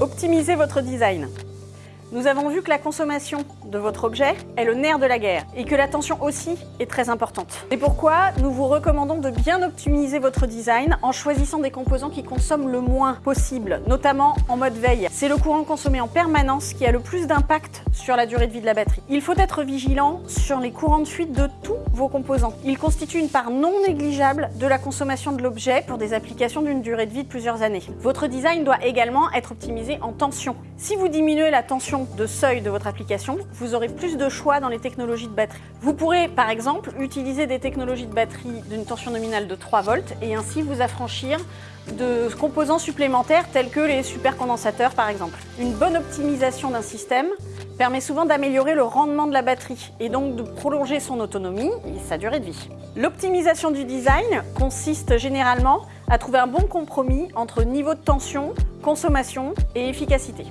Optimisez votre design. Nous avons vu que la consommation de votre objet est le nerf de la guerre et que l'attention aussi est très importante. C'est pourquoi nous vous recommandons de bien optimiser votre design en choisissant des composants qui consomment le moins possible, notamment en mode veille. C'est le courant consommé en permanence qui a le plus d'impact sur la durée de vie de la batterie. Il faut être vigilant sur les courants de fuite de tous vos composants. Ils constituent une part non négligeable de la consommation de l'objet pour des applications d'une durée de vie de plusieurs années. Votre design doit également être optimisé en tension. Si vous diminuez la tension de seuil de votre application, vous aurez plus de choix dans les technologies de batterie. Vous pourrez par exemple utiliser des technologies de batterie d'une tension nominale de 3 volts et ainsi vous affranchir de composants supplémentaires tels que les supercondensateurs par exemple. Une bonne optimisation d'un système permet souvent d'améliorer le rendement de la batterie et donc de prolonger son autonomie et sa durée de vie. L'optimisation du design consiste généralement à trouver un bon compromis entre niveau de tension, consommation et efficacité.